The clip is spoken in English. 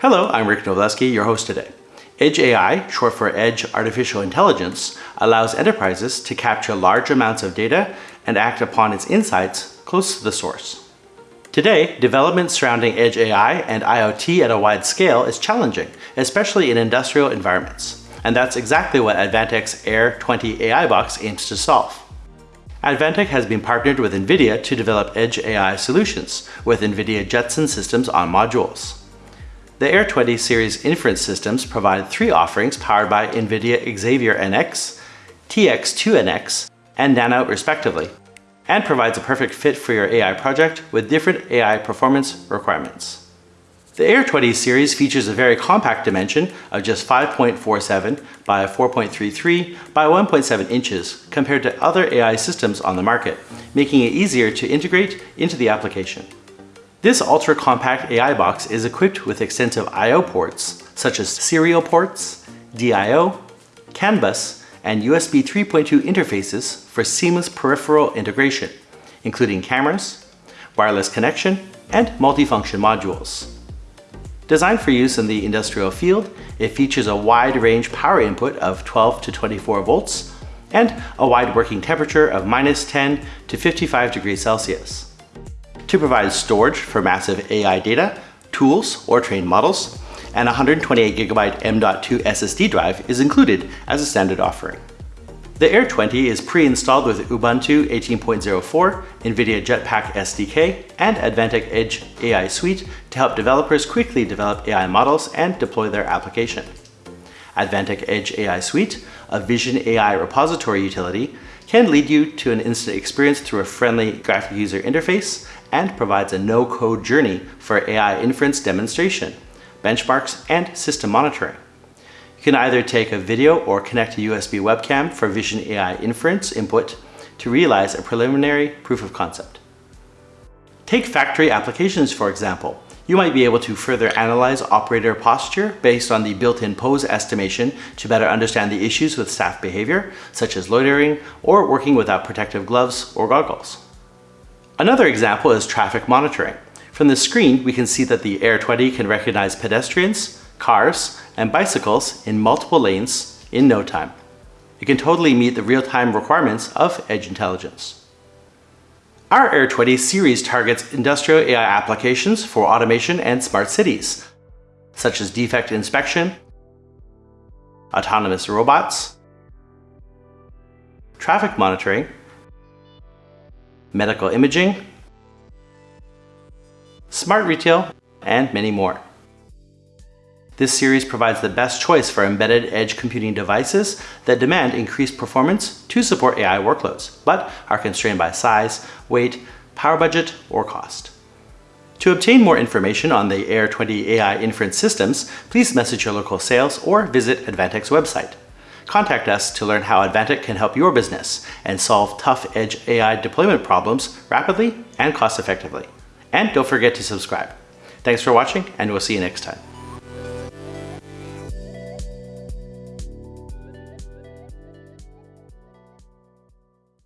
Hello, I'm Rick Novelski, your host today. Edge AI, short for Edge Artificial Intelligence, allows enterprises to capture large amounts of data and act upon its insights close to the source. Today, development surrounding Edge AI and IoT at a wide scale is challenging, especially in industrial environments. And that's exactly what Advantech's Air 20 AI box aims to solve. Advantech has been partnered with NVIDIA to develop Edge AI solutions with NVIDIA Jetson systems on modules. The Air 20 series inference systems provide three offerings powered by NVIDIA Xavier NX, TX2NX, and Nano respectively, and provides a perfect fit for your AI project with different AI performance requirements. The Air 20 series features a very compact dimension of just 5.47 by 4.33 by 1.7 inches compared to other AI systems on the market, making it easier to integrate into the application. This ultra-compact AI box is equipped with extensive I.O. ports, such as serial ports, DIO, CAN bus, and USB 3.2 interfaces for seamless peripheral integration, including cameras, wireless connection, and multifunction modules. Designed for use in the industrial field, it features a wide range power input of 12 to 24 volts and a wide working temperature of minus 10 to 55 degrees Celsius to provide storage for massive AI data, tools, or trained models, and 128GB M.2 SSD drive is included as a standard offering. The Air 20 is pre-installed with Ubuntu 18.04, NVIDIA Jetpack SDK, and Advantech Edge AI Suite to help developers quickly develop AI models and deploy their application. Advantech Edge AI Suite, a Vision AI repository utility, can lead you to an instant experience through a friendly graphic user interface and provides a no-code journey for AI inference demonstration, benchmarks, and system monitoring. You can either take a video or connect a USB webcam for Vision AI inference input to realize a preliminary proof of concept. Take factory applications, for example. You might be able to further analyze operator posture based on the built-in pose estimation to better understand the issues with staff behavior, such as loitering or working without protective gloves or goggles. Another example is traffic monitoring. From the screen, we can see that the Air 20 can recognize pedestrians, cars, and bicycles in multiple lanes in no time. It can totally meet the real-time requirements of Edge Intelligence. Our Air 20 series targets industrial AI applications for automation and smart cities, such as defect inspection, autonomous robots, traffic monitoring, medical imaging, smart retail, and many more. This series provides the best choice for embedded edge computing devices that demand increased performance to support AI workloads, but are constrained by size, weight, power budget, or cost. To obtain more information on the Air 20 AI inference systems, please message your local sales or visit Advantech's website. Contact us to learn how Advantech can help your business and solve tough edge AI deployment problems rapidly and cost effectively. And don't forget to subscribe. Thanks for watching and we'll see you next time.